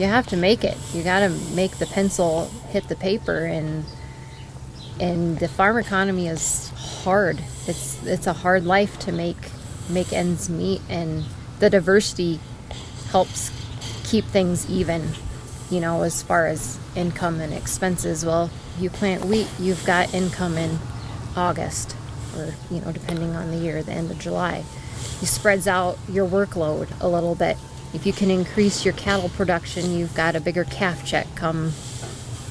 You have to make it. You got to make the pencil hit the paper and and the farm economy is hard. It's it's a hard life to make make ends meet and the diversity helps keep things even, you know, as far as income and expenses. Well, you plant wheat, you've got income in August or, you know, depending on the year, the end of July. It spreads out your workload a little bit. If you can increase your cattle production, you've got a bigger calf check come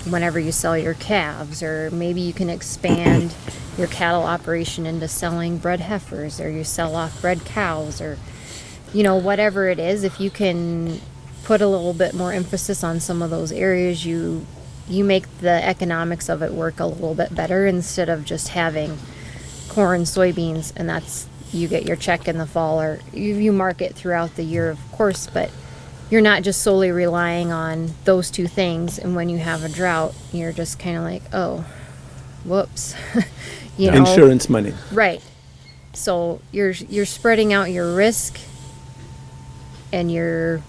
whenever you sell your calves, or maybe you can expand your cattle operation into selling bred heifers, or you sell off bred cows, or you know, whatever it is. If you can put a little bit more emphasis on some of those areas, you you make the economics of it work a little bit better instead of just having corn, soybeans, and that's you get your check in the fall, or you, you market throughout the year, of course, but you're not just solely relying on those two things and when you have a drought you're just kind of like oh whoops you know? Insurance money. right. So you're you're spreading out your risk and you're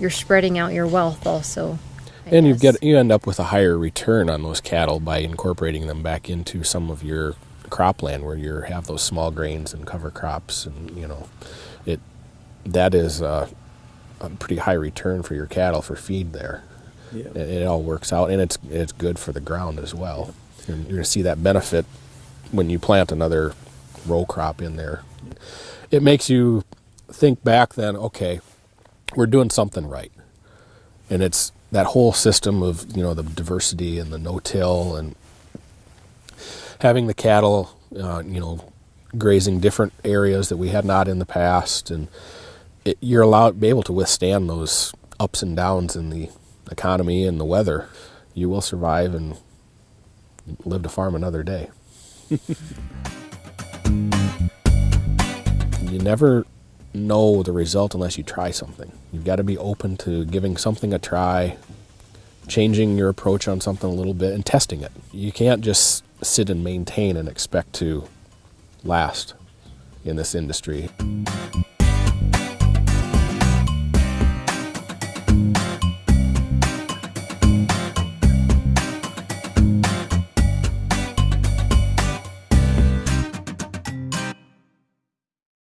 you're spreading out your wealth also I and you get you end up with a higher return on those cattle by incorporating them back into some of your cropland where you have those small grains and cover crops and you know it that is uh, a pretty high return for your cattle for feed there. Yeah. it, it all works out and it's it's good for the ground as well. And you're going to see that benefit when you plant another row crop in there. It makes you think back then okay we're doing something right. And it's that whole system of you know the diversity and the no-till and having the cattle uh, you know grazing different areas that we had not in the past. And it, you're allowed to be able to withstand those ups and downs in the economy and the weather. You will survive and live to farm another day. You never know the result unless you try something. You've got to be open to giving something a try, changing your approach on something a little bit, and testing it. You can't just sit and maintain and expect to last in this industry.